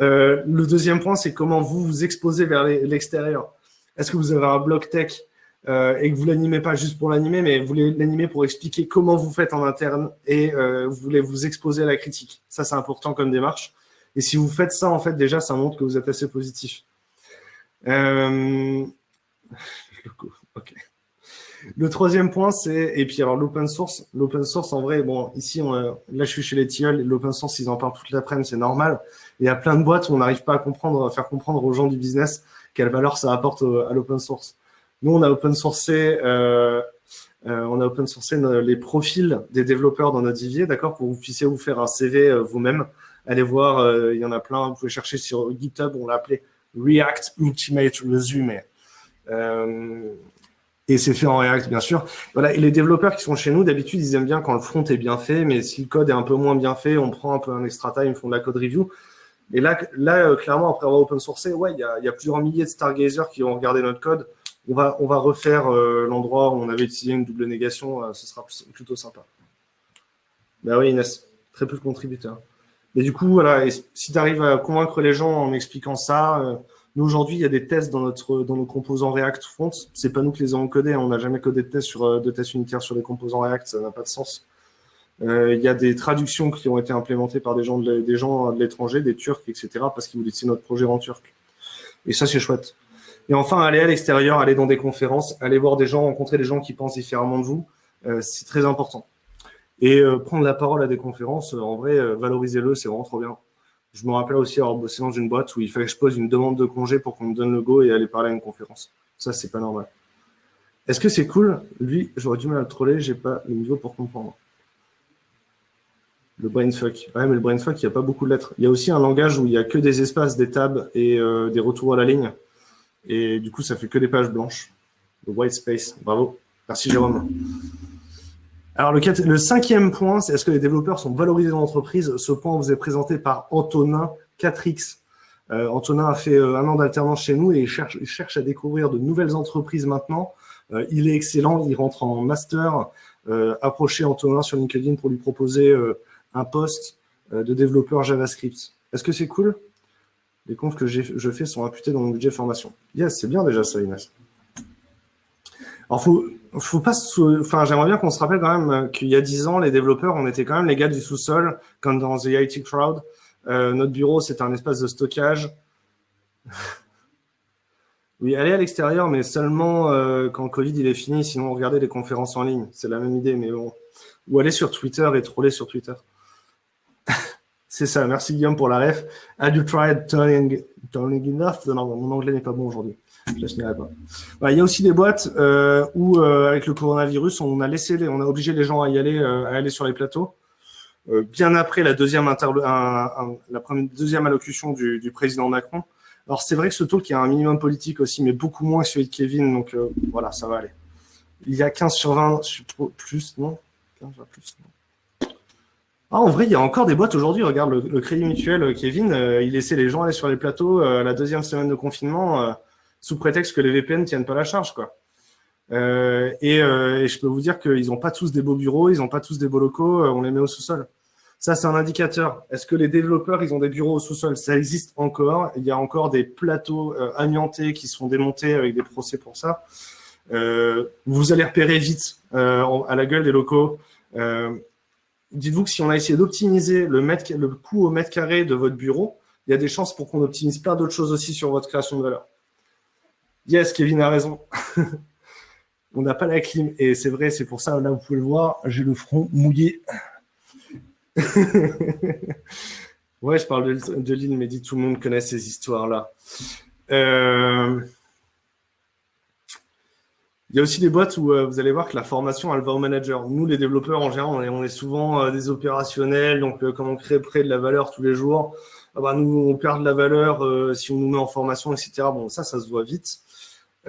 Euh, le deuxième point, c'est comment vous vous exposez vers l'extérieur. Est-ce que vous avez un blog tech euh, et que vous l'animez pas juste pour l'animer, mais vous l'animez pour expliquer comment vous faites en interne et euh, vous voulez vous exposer à la critique. Ça, c'est important comme démarche. Et si vous faites ça, en fait, déjà, ça montre que vous êtes assez positif. Euh... ok. Le troisième point, c'est, et puis alors l'open source, l'open source en vrai, bon, ici, on, là je suis chez les tilleuls, l'open source, ils en parlent toute l'après-midi, c'est normal. Il y a plein de boîtes où on n'arrive pas à comprendre, à faire comprendre aux gens du business quelle valeur ça apporte à l'open source. Nous, on a open sourcé, euh, euh, on a open sourcé les profils des développeurs dans notre vivier, d'accord, pour que vous puissiez vous faire un CV euh, vous-même. Allez voir, euh, il y en a plein, vous pouvez chercher sur GitHub, on l'a appelé React Ultimate Resume. Euh, et c'est fait en React, bien sûr. Voilà, et les développeurs qui sont chez nous, d'habitude, ils aiment bien quand le front est bien fait, mais si le code est un peu moins bien fait, on prend un peu un extra time, ils font de la code review. Et là, là euh, clairement, après avoir open sourcé, ouais, il y a, plusieurs milliers de stargazers qui vont regarder notre code. On va, on va refaire euh, l'endroit où on avait utilisé une double négation, euh, ce sera plutôt sympa. Ben oui, Inès, très peu de contributeurs. Mais du coup, voilà, et si tu arrives à convaincre les gens en expliquant ça, nous, aujourd'hui, il y a des tests dans, notre, dans nos composants React Front. C'est pas nous qui les avons codés. Hein. On n'a jamais codé de tests, sur, euh, de tests unitaires sur les composants React. Ça n'a pas de sens. Euh, il y a des traductions qui ont été implémentées par des gens de, des gens de l'étranger, des Turcs, etc., parce qu'ils voulaient utiliser notre projet en turc. Et ça, c'est chouette. Et enfin, aller à l'extérieur, aller dans des conférences, aller voir des gens, rencontrer des gens qui pensent différemment de vous, euh, c'est très important. Et euh, prendre la parole à des conférences, en vrai, euh, valorisez-le, c'est vraiment trop bien. Je me rappelle aussi avoir bossé dans une boîte où il fallait que je pose une demande de congé pour qu'on me donne le go et aller parler à une conférence. Ça, c'est pas normal. Est-ce que c'est cool? Lui, j'aurais du mal à le troller, j'ai pas le niveau pour comprendre. Le brainfuck. Ouais, mais le brainfuck, il n'y a pas beaucoup de lettres. Il y a aussi un langage où il n'y a que des espaces, des tables et euh, des retours à la ligne. Et du coup, ça fait que des pages blanches. Le white space. Bravo. Merci, Jérôme. Alors, le, cinquième point, c'est est-ce que les développeurs sont valorisés dans l'entreprise? Ce point vous est présenté par Antonin 4X. Euh, Antonin a fait euh, un an d'alternance chez nous et il cherche, à découvrir de nouvelles entreprises maintenant. Euh, il est excellent, il rentre en master approcher Antonin sur LinkedIn pour lui proposer un poste de développeur JavaScript. Est-ce que c'est cool? Les comptes que je fais sont imputés dans mon budget formation. Yes, c'est bien déjà ça, Inès. Alors, faut, faut pas enfin, j'aimerais bien qu'on se rappelle quand même qu'il y a 10 ans, les développeurs, on était quand même les gars du sous-sol, comme dans The IT Crowd. notre bureau, c'était un espace de stockage. Oui, aller à l'extérieur, mais seulement euh, quand Covid il est fini, sinon regardez les conférences en ligne. C'est la même idée, mais bon. Ou aller sur Twitter et troller sur Twitter. c'est ça, merci Guillaume pour la ref. Have you tried turning, turning enough? Non, mon anglais n'est pas bon aujourd'hui. Pas. il y a aussi des boîtes euh, où, euh, avec le coronavirus, on a laissé, on a obligé les gens à y aller, à aller sur les plateaux. bien après la deuxième, allocution du, président Macron. Alors, c'est vrai que ce talk, a un minimum politique aussi, mais beaucoup moins que celui de Kevin. Donc, euh, voilà, ça va aller. Il y a 15 sur 20 plus, non? 15 plus, non. Ah, en vrai, il y a encore des boîtes aujourd'hui. Regarde, le, Crédit Mutuel, euh, Kevin, euh, il laissait les gens aller sur les plateaux la deuxième semaine de confinement sous prétexte que les VPN ne tiennent pas la charge. quoi. Et, et, je peux vous dire qu'ils n'ont pas tous des beaux bureaux, ils n'ont pas tous des beaux locaux, on les met au sous-sol. Ça, c'est un indicateur. Est-ce que les développeurs, ils ont des bureaux au sous-sol? Ça existe encore. Il y a encore des plateaux euh, amiantés qui sont démontés avec des procès pour ça. Euh, vous allez repérer vite euh, à la gueule des locaux. Dites-vous que si on a essayé d'optimiser le, le coût au mètre carré de votre bureau, il y a des chances pour qu'on optimise plein d'autres choses aussi sur votre création de valeur. Yes, Kevin a raison. on n'a pas la clim. Et c'est vrai, c'est pour ça, là, vous pouvez le voir, j'ai le front mouillé. ouais, je parle de, l'île, mais dit tout le monde connaît ces histoires-là. Euh, il y a aussi des boîtes où euh, vous allez voir que la formation, elle va au manager. Nous, les développeurs, en général, on est, souvent euh, des opérationnels, donc comme on crée près de la valeur tous les jours, ah bah, nous, on perd de la valeur si on nous met en formation, etc. Bon, ça, ça se voit vite.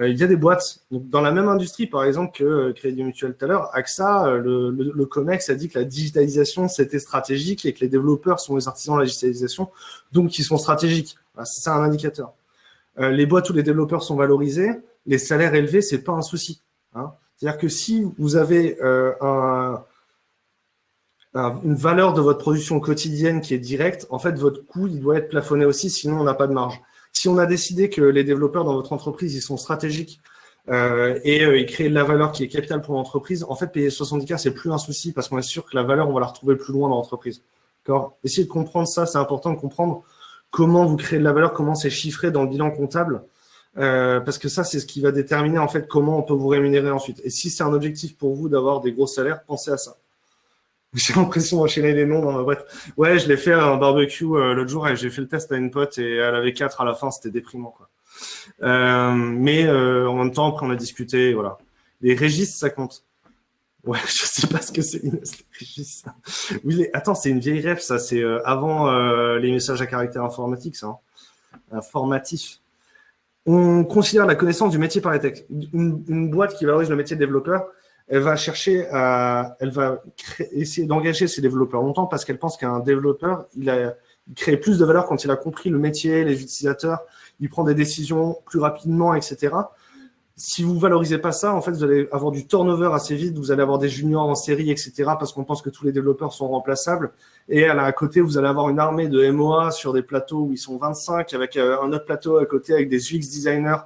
Euh, il y a des boîtes. dans la même industrie, par exemple, que euh, Crédit Mutuel tout à l'heure, AXA, euh, le, le, COMEX a dit que la digitalisation, c'était stratégique et que les développeurs sont les artisans de la digitalisation, donc ils sont stratégiques. C'est ça un indicateur. les boîtes où les développeurs sont valorisés, les salaires élevés, c'est pas un souci. Hein. C'est-à-dire que si vous avez un, une valeur de votre production quotidienne qui est directe, en fait, votre coût, il doit être plafonné aussi, sinon on n'a pas de marge. Si on a décidé que les développeurs dans votre entreprise, ils sont stratégiques euh, et euh, ils créent de la valeur qui est capitale pour l'entreprise, en fait, payer 70K, c'est plus un souci parce qu'on est sûr que la valeur, on va la retrouver plus loin dans l'entreprise. Essayez de comprendre ça, c'est important de comprendre comment vous créez de la valeur, comment c'est chiffré dans le bilan comptable, euh, parce que ça, c'est ce qui va déterminer en fait comment on peut vous rémunérer ensuite. Et si c'est un objectif pour vous d'avoir des gros salaires, pensez à ça. J'ai l'impression d'enchaîner les noms dans ma boîte. Ouais, je l'ai fait un barbecue euh, l'autre jour et j'ai fait le test à une pote et elle avait quatre à la fin, c'était déprimant. Euh, mais euh, en même temps, après, on a discuté, voilà. Les registres, ça compte. Ouais, je sais pas ce que c'est, les. Oui, attends, c'est une vieille rêve, ça. C'est avant les messages à caractère informatique, ça. Hein. Informatif. On considère la connaissance du métier par les textes. Une, une boîte qui valorise le métier de développeur, elle va chercher à, elle va essayer d'engager ses développeurs longtemps parce qu'elle pense qu'un développeur, il, a, il crée plus de valeur quand il a compris le métier, les utilisateurs, il prend des décisions plus rapidement, etc. Si vous valorisez pas ça, en fait, vous allez avoir du turnover assez vite, vous allez avoir des juniors en série, etc. parce qu'on pense que tous les développeurs sont remplaçables. Et à, côté, vous allez avoir une armée de MOA sur des plateaux où ils sont 25 avec euh, un autre plateau à côté avec des UX designers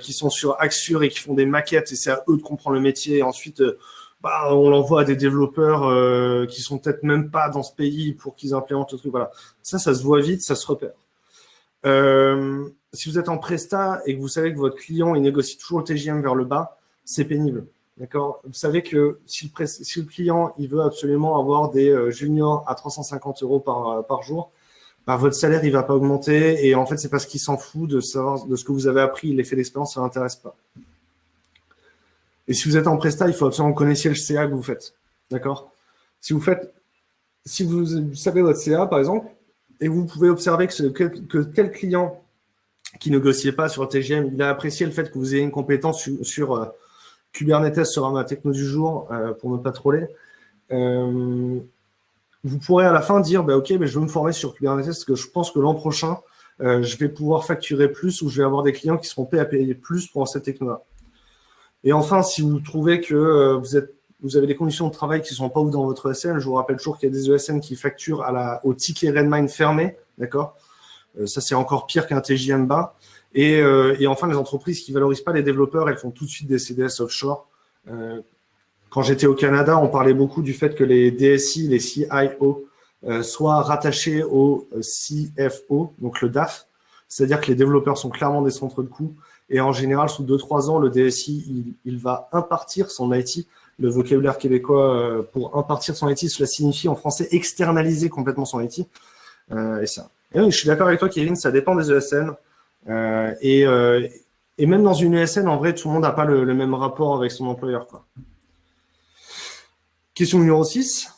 qui sont sur Axure et qui font des maquettes et c'est à eux de comprendre le métier. Ensuite, euh, bah, on l'envoie à des développeurs euh, qui sont peut-être même pas dans ce pays pour qu'ils implémentent le truc. Voilà. Ça, ça se voit vite, ça se repère. Euh, si vous êtes en Presta et que vous savez que votre client il négocie toujours le TGM vers le bas, c'est pénible. D'accord? Vous savez que si le, client il veut absolument avoir des juniors à 350 euros par jour, votre salaire il va pas augmenter et en fait c'est parce qu'il s'en fout de savoir de ce que vous avez appris, l'effet d'expérience ça l'intéresse pas. Et si vous êtes en presta, il faut absolument que connaissiez le CA que vous faites, d'accord? Si vous faites, si vous savez votre CA par exemple et vous pouvez observer que, que, tel client qui négociait pas sur TGM, il a apprécié le fait que vous ayez une compétence sur, euh, Kubernetes sur ma techno du jour euh, pour ne pas troller. Euh, vous pourrez à la fin dire, bah, OK, mais je veux me former sur Kubernetes parce que je pense que l'an prochain, euh, je vais pouvoir facturer plus ou je vais avoir des clients qui seront prêts à payer plus pour cette technologie. Et enfin, si vous trouvez que euh, vous êtes vous avez des conditions de travail qui sont pas ouf dans votre ESN. Je vous rappelle toujours qu'il y a des ESN qui facturent au ticket Redmine fermé, d'accord? Euh, Ça, c'est encore pire qu'un TJM bas. Et, et, enfin, les entreprises qui valorisent pas les développeurs, elles font tout de suite des CDS offshore. Euh, quand j'étais au Canada, on parlait beaucoup du fait que les DSI, les CIO, euh, soient rattachés au CFO, donc le DAF, c'est-à-dire que les développeurs sont clairement des centres de coûts. Et en général, sous 2-3 ans, le DSI, il, il, va impartir son IT. Le vocabulaire québécois euh, pour impartir son IT, cela signifie en français externaliser complètement son IT. Euh, et ça. Et oui, je suis d'accord avec toi, Kevin, ça dépend des ESN. Euh, et, euh, et même dans une ESN, en vrai, tout le monde n'a pas le, le, même rapport avec son employeur. Quoi. Question numéro 6.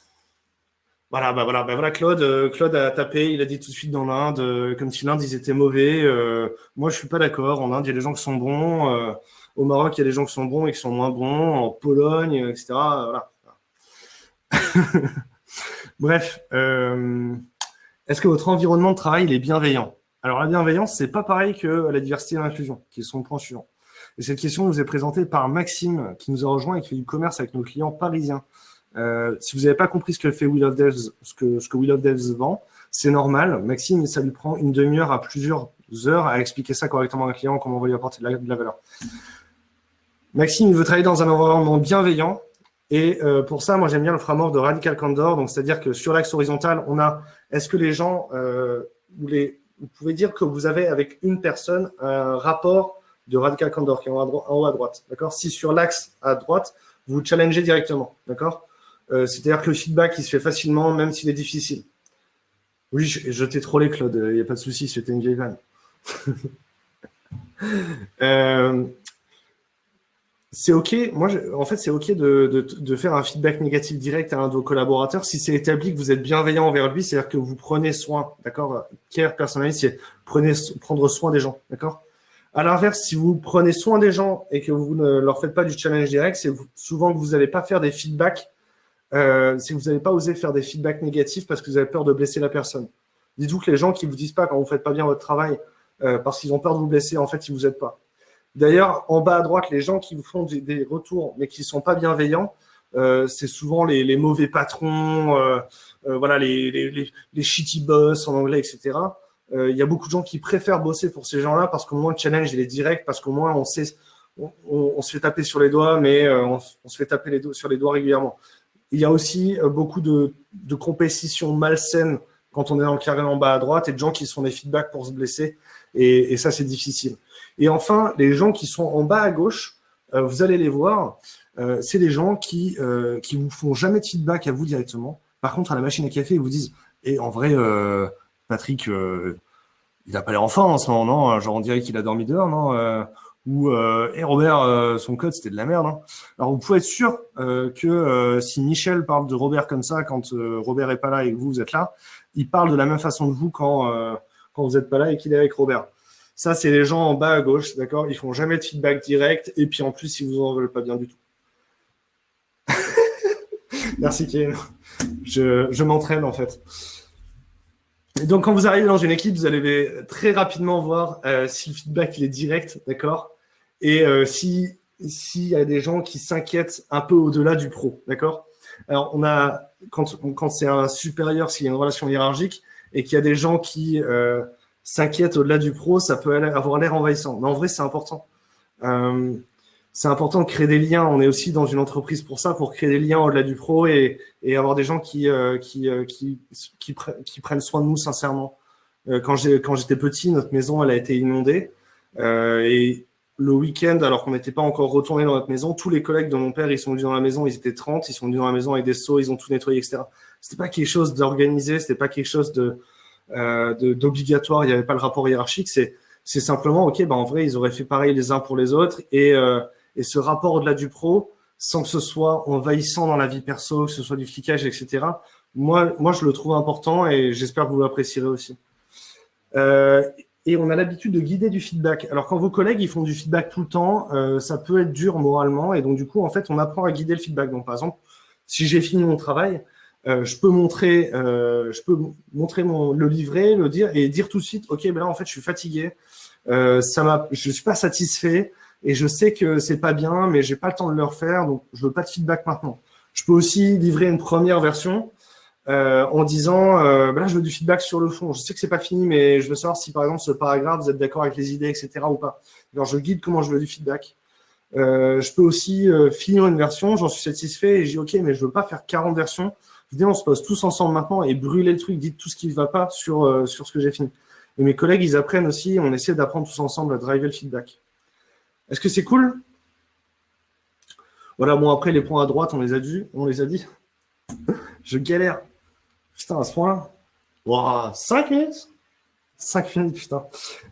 Voilà, bah voilà, bah voilà, Claude, euh, Claude a tapé, il a dit tout de suite dans l'Inde, euh, comme si l'Inde, ils étaient mauvais. Euh, moi, je suis pas d'accord. En Inde, il y a des gens qui sont bons. Au Maroc, il y a des gens qui sont bons et qui sont moins bons. En Pologne, etc. Voilà. Bref, est-ce que votre environnement de travail il est bienveillant? Alors, la bienveillance, c'est pas pareil que la diversité et l'inclusion, qui sont le point suivant. Et cette question nous est présentée par Maxime, qui nous a rejoint et qui fait du commerce avec nos clients parisiens. Euh, si vous n'avez pas compris ce que fait Will of Devs, ce que, ce of Devs vend, c'est normal. Maxime, ça lui prend une demi-heure à plusieurs heures à expliquer ça correctement à un client, comment on va lui apporter de la, valeur. Maxime, il veut travailler dans un environnement bienveillant. Et euh, pour ça, moi, j'aime bien le framework de Radical Candor. Donc, c'est-à-dire que sur l'axe horizontal, on a, est-ce que les gens, euh, vous, les, vous pouvez dire que vous avez avec une personne un rapport de Radical Candor qui est en haut à droite. D'accord? Si sur l'axe à droite, vous challengez directement. D'accord? Euh, C'est-à-dire que le feedback, il se fait facilement, même s'il est difficile. Oui, je, t'ai trollé, Claude, il n'y a pas de souci, c'était une vieille vanne. euh, c'est OK, moi, en fait, c'est OK de, de, de, faire un feedback négatif direct à un de vos collaborateurs si c'est établi que vous êtes bienveillant envers lui, c'est-à-dire que vous prenez soin, d'accord? Care, personnalisé, c'est prendre soin des gens, d'accord? À l'inverse, si vous prenez soin des gens et que vous ne leur faites pas du challenge direct, c'est souvent que vous n'allez pas faire des feedbacks euh, si vous n'avez pas osé faire des feedbacks négatifs parce que vous avez peur de blesser la personne. Dites-vous que les gens qui vous disent pas quand vous faites pas bien votre travail euh, parce qu'ils ont peur de vous blesser, en fait, ils vous aident pas. D'ailleurs, en bas à droite, les gens qui vous font des, des retours mais qui sont pas bienveillants, euh, c'est souvent les, les, mauvais patrons, euh, euh, voilà, les, les, les, shitty boss en anglais, etc. Euh, il y a beaucoup de gens qui préfèrent bosser pour ces gens-là parce qu'au moins le challenge il est direct, parce qu'au moins on sait, on, on, se fait taper sur les doigts, mais on, on, se fait taper sur les doigts régulièrement. Il y a aussi euh, beaucoup de, de compétition malsaine quand on est dans le carré en bas à droite et de gens qui sont des feedbacks pour se blesser. Et, ça, c'est difficile. Et enfin, les gens qui sont en bas à gauche, euh, vous allez les voir, euh, c'est des gens qui qui vous font jamais de feedback à vous directement. Par contre, à la machine à café, ils vous disent et eh, en vrai, Patrick, il n'a pas l'air enfant en ce moment, non? Genre on dirait qu'il a dormi dehors, non ou euh, hey Robert, euh, son code c'était de la merde. Hein. Alors vous pouvez être sûr euh, que euh, si Michel parle de Robert comme ça quand Robert est pas là et que vous, vous êtes là, il parle de la même façon que vous quand quand vous êtes pas là et qu'il est avec Robert. Ça c'est les gens en bas à gauche, d'accord? Ils font jamais de feedback direct et puis en plus ils vous en veulent pas bien du tout. Merci Ken. Je, je m'entraîne en fait. Et donc, quand vous arrivez dans une équipe, vous allez très rapidement voir si le feedback il est direct, d'accord? Et euh, si s'il y a des gens qui s'inquiètent un peu au-delà du pro, d'accord? Alors, on a quand quand c'est un supérieur, s'il y a une relation hiérarchique et qu'il y a des gens qui euh, s'inquiètent au-delà du pro, ça peut avoir l'air envahissant. Mais en vrai, c'est important. Euh, c'est important de créer des liens. On est aussi dans une entreprise pour ça, pour créer des liens au-delà du pro et, et avoir des gens qui, euh, qui, euh, qui, qui, qui, prennent soin de nous sincèrement. Euh, quand j'étais petit, notre maison elle a été inondée et le week-end, alors qu'on n'était pas encore retourné dans notre maison, tous les collègues de mon père, ils sont venus dans la maison, ils étaient 30, ils sont venus dans la maison avec des seaux, ils ont tout nettoyé, etc. C'était pas quelque chose d'organisé, c'était pas quelque chose de euh, d'obligatoire, il n'y avait pas le rapport hiérarchique, c'est c'est simplement, ok, bah en vrai, ils auraient fait pareil les uns pour les autres, et, euh, et ce rapport au-delà du pro, sans que ce soit envahissant dans la vie perso, que ce soit du flicage, etc., moi, moi je le trouve important, et j'espère que vous l'apprécierez aussi. Euh, et on a l'habitude de guider du feedback. Alors quand vos collègues ils font du feedback tout le temps, euh, ça peut être dur moralement et donc du coup en fait on apprend à guider le feedback. Donc par exemple, si j'ai fini mon travail, euh, je peux montrer, euh, je peux montrer mon le livret, le dire et dire tout de suite, ok, ben là en fait je suis fatigué, euh, ça m'a, je suis pas satisfait et je sais que c'est pas bien, mais j'ai pas le temps de le refaire, donc je veux pas de feedback maintenant. Je peux aussi livrer une première version euh, en disant, euh, bah je veux du feedback sur le fond. Je sais que c'est pas fini, mais je veux savoir si, par exemple, ce paragraphe, vous êtes d'accord avec les idées, etc. ou pas. Alors, je guide comment je veux du feedback. Euh, je peux aussi finir une version, j'en suis satisfait et je dis, OK, mais je veux pas faire 40 versions. Venez, on se pose tous ensemble maintenant et brûler le truc, dites tout ce qui ne va pas sur, sur ce que j'ai fini. Et mes collègues, ils apprennent aussi, on essaie d'apprendre tous ensemble à driver le feedback. Est-ce que c'est cool? Voilà, bon, après, les points à droite, on les a dit. On les a dit. je galère. Putain, à ce point-là. Wow, 5 minutes? 5 minutes, putain.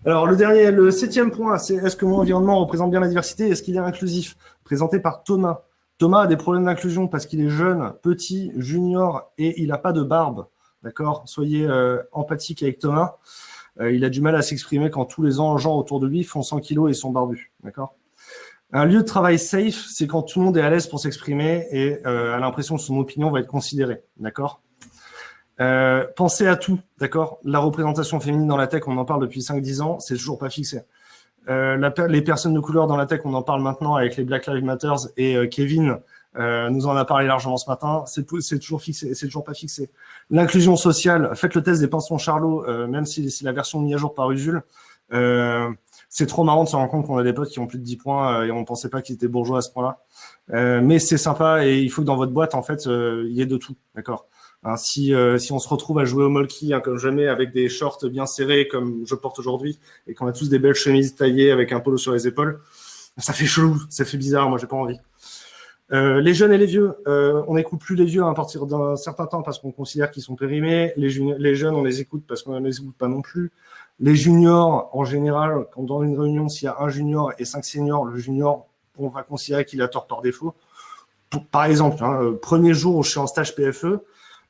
Alors, le dernier, le septième point, c'est est-ce que mon environnement représente bien la diversité? Est-ce qu'il est inclusif? Présenté par Thomas. Thomas a des problèmes d'inclusion parce qu'il est jeune, petit, junior et il n'a pas de barbe. D'accord? Soyez euh, empathique avec Thomas. Euh, il a du mal à s'exprimer quand tous les gens autour de lui font 100 kilos et sont barbus. D'accord? Un lieu de travail safe, c'est quand tout le monde est à l'aise pour s'exprimer et euh, a l'impression que son opinion va être considérée. D'accord? Euh, pensez à tout, d'accord? La représentation féminine dans la tech, on en parle depuis 5-10 ans, c'est toujours pas fixé. Euh, la, les personnes de couleur dans la tech, on en parle maintenant avec les Black Lives Matter et euh, Kevin euh, nous en a parlé largement ce matin. C'est toujours fixé, c'est toujours pas fixé. L'inclusion sociale, faites le test des pinsons Charlot, euh, même si c'est la version mise à jour par Usul. c'est trop marrant de se rendre compte qu'on a des potes qui ont plus de 10 points et on pensait pas qu'ils étaient bourgeois à ce point-là. mais c'est sympa et il faut que dans votre boîte, en fait, il y ait de tout, d'accord? Hein, si, euh, si on se retrouve à jouer au molki hein, comme jamais avec des shorts bien serrés comme je porte aujourd'hui et qu'on a tous des belles chemises taillées avec un polo sur les épaules, ça fait chelou, ça fait bizarre, moi j'ai pas envie. Euh, les jeunes et les vieux, euh, on n'écoute plus les vieux à partir d'un certain temps parce qu'on considère qu'ils sont périmés. Les, les, jeunes, on les écoute parce qu'on ne les écoute pas non plus. Les juniors, en général, quand dans une réunion, s'il y a un junior et cinq seniors, le junior, on va considérer qu'il a tort par défaut. par exemple, hein, premier jour où je suis en stage PFE, euh,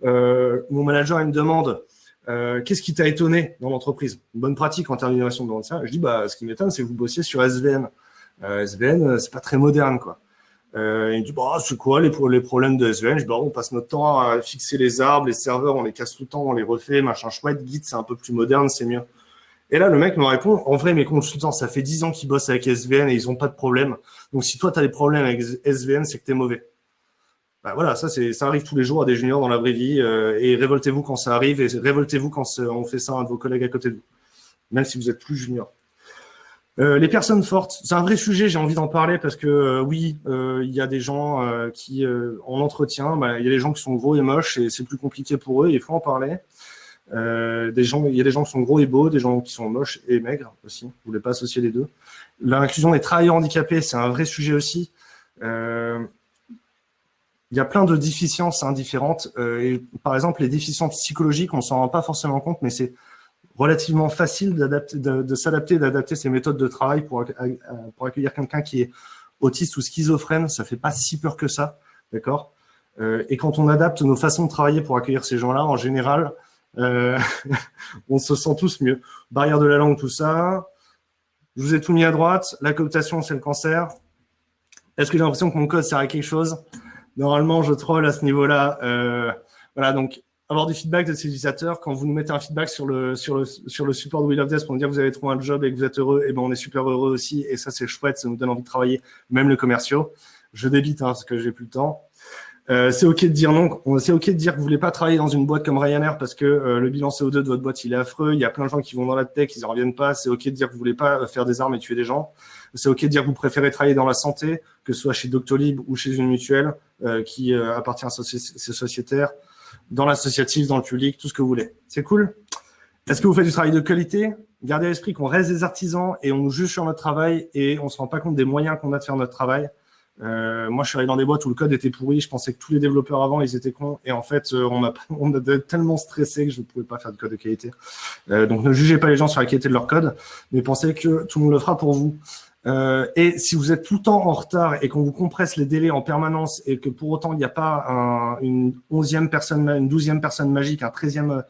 mon manager me demande euh, qu'est-ce qui t'a étonné dans l'entreprise? Une bonne pratique en termes d'innovation de ça. Je dis bah ce qui m'étonne c'est que vous bossiez sur SVN. Euh, SVN c'est pas très moderne quoi. Euh, il me dit bah c'est quoi les, les problèmes de SVN Je dis bah on passe notre temps à fixer les arbres, les serveurs, on les casse tout le temps, on les refait, machin chouette. Git c'est un peu plus moderne, c'est mieux. Et là, le mec me répond, en vrai, mes consultants, ça fait 10 ans qu'ils bossent avec SVN et ils ont pas de problème. Donc, si toi, tu as des problèmes avec SVN, c'est que tu es mauvais. Bah voilà, ça, c'est, ça arrive tous les jours à des juniors dans la vraie vie. Euh, et révoltez-vous quand ça arrive et révoltez-vous quand on fait ça à un de vos collègues à côté de vous, même si vous êtes plus junior. Euh, les personnes fortes, c'est un vrai sujet, j'ai envie d'en parler parce que euh, oui, il y a des gens qui, en entretien, bah, il y a des gens qui sont gros et moches et c'est plus compliqué pour eux, il faut en parler. des gens, il y a des gens qui sont gros et beaux, des gens qui sont moches et maigres aussi. Vous voulez pas associer les deux. L'inclusion des travailleurs handicapés, c'est un vrai sujet aussi. Il y a plein de déficiences indifférentes. Euh, et par exemple, les déficiences psychologiques, on s'en rend pas forcément compte, mais c'est relativement facile de, s'adapter, d'adapter ses méthodes de travail pour, pour accueillir quelqu'un qui est autiste ou schizophrène. Ça fait pas si peur que ça, d'accord? Euh, Et quand on adapte nos façons de travailler pour accueillir ces gens-là, en général, euh, on se sent tous mieux. Barrière de la langue, tout ça. Je vous ai tout mis à droite. La cooptation, c'est le cancer. Est-ce que j'ai l'impression que mon code sert à quelque chose? Normalement, je troll à ce niveau-là. Euh, voilà, donc avoir du feedback de ces utilisateurs. Quand vous nous mettez un feedback sur le, sur le, sur le support de Wheel of Death pour nous dire que vous avez trouvé un job et que vous êtes heureux, et eh ben on est super heureux aussi. Et ça, c'est chouette, ça nous donne envie de travailler, même les commerciaux. Je débite hein, parce que j'ai plus le temps. Euh, c'est OK de dire non. C'est OK de dire que vous voulez pas travailler dans une boîte comme Ryanair parce que euh, le bilan CO2 de votre boîte, il est affreux. Il y a plein de gens qui vont dans la tech, ils en reviennent pas. C'est OK de dire que vous voulez pas faire des armes et tuer des gens. C'est OK de dire que vous préférez travailler dans la santé, que ce soit chez Doctolib ou chez une mutuelle euh, qui euh, appartient à ces sociétaires, dans l'associatif, dans le public, tout ce que vous voulez. C'est cool? Est-ce que vous faites du travail de qualité? Gardez à l'esprit qu'on reste des artisans et on nous juge sur notre travail et on se rend pas compte des moyens qu'on a de faire notre travail. Euh, moi, je suis arrivé dans des boîtes où le code était pourri. Je pensais que tous les développeurs avant, ils étaient cons. Et en fait, on, a, on tellement stressé que je ne pouvais pas faire de code de qualité. Donc, ne jugez pas les gens sur la qualité de leur code, mais pensez que tout le monde le fera pour vous. Euh, et si vous êtes tout le temps en retard et qu'on vous compresse les délais en permanence et que pour autant il n'y a pas un, une onzième personne, une douzième personne magique, un treizième,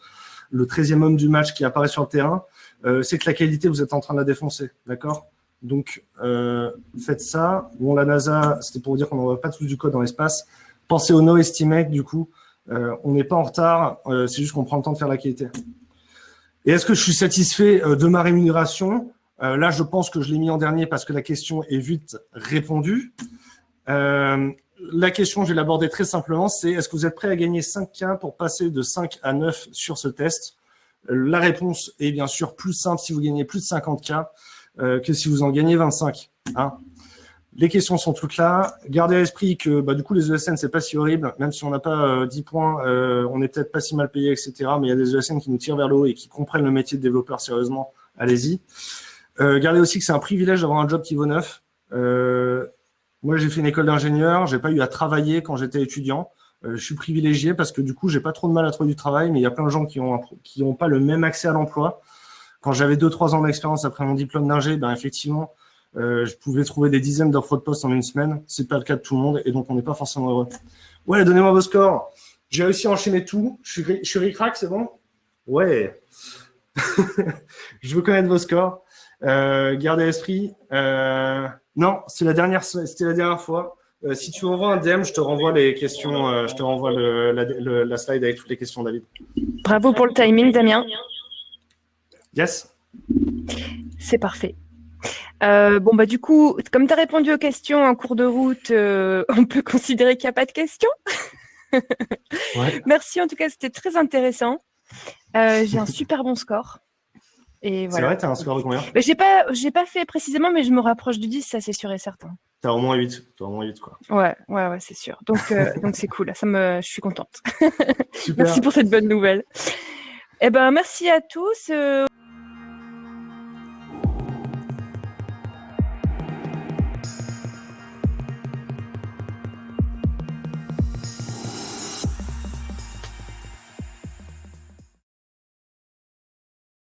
le treizième homme du match qui apparaît sur le terrain, euh, c'est que la qualité vous êtes en train de la défoncer, d'accord? Donc euh, faites ça. Bon, la NASA, c'était pour vous dire qu'on n'envoie pas tous du code dans l'espace. Pensez au no estimate du coup. Euh, on n'est pas en retard, euh, c'est juste qu'on prend le temps de faire la qualité. Et est-ce que je suis satisfait de ma rémunération? Euh, là, je pense que je l'ai mis en dernier parce que la question est vite répondue. Euh, la question, je vais l'aborder très simplement, c'est est-ce que vous êtes prêt à gagner 5K pour passer de 5 à 9 sur ce test? La réponse est bien sûr plus simple si vous gagnez plus de 50K euh, que si vous en gagnez 25. Hein. Les questions sont toutes là. Gardez à l'esprit que bah, du coup, les ESN, c'est pas si horrible. Même si on n'a pas 10 points, on n'est peut-être pas si mal payé, etc. Mais il y a des ESN qui nous tirent vers le haut et qui comprennent le métier de développeur sérieusement. Allez-y. Gardez aussi que c'est un privilège d'avoir un job qui vaut neuf. Moi, j'ai fait une école d'ingénieur, j'ai pas eu à travailler quand j'étais étudiant. Euh, je suis privilégié parce que du coup, j'ai pas trop de mal à trouver du travail, mais il y a plein de gens qui ont qui ont pas le même accès à l'emploi. Quand j'avais deux trois ans d'expérience après mon diplôme d'ingé, ben effectivement, euh, je pouvais trouver des dizaines d'offres de poste en une semaine. C'est pas le cas de tout le monde et donc on n'est pas forcément heureux. Ouais, donnez-moi vos scores. J'ai réussi à enchaîner tout. Je suis, je suis c'est bon? Ouais. je veux connaître vos scores. Euh, gardez à l'esprit. Euh, non, c'est la dernière, c'était la dernière fois. Euh, si tu envoies un DM, je te renvoie les questions, euh, je te renvoie le, la, slide avec toutes les questions, David. Bravo pour le timing, Damien. Yes. C'est parfait. Euh, bon, bah, du coup, comme tu as répondu aux questions en cours de route, on peut considérer qu'il n'y a pas de questions. Merci, en tout cas, c'était très intéressant. J'ai un super bon score. C'est vrai, tu as un score de combien? J'ai pas, pas fait précisément, mais je me rapproche du 10, ça c'est sûr et certain. Tu as au moins 8, as au moins 8 quoi. Ouais, ouais, ouais, c'est sûr. Donc, euh, donc c'est cool, ça me, je suis contente. merci pour cette bonne nouvelle. Eh ben, merci à tous. Euh,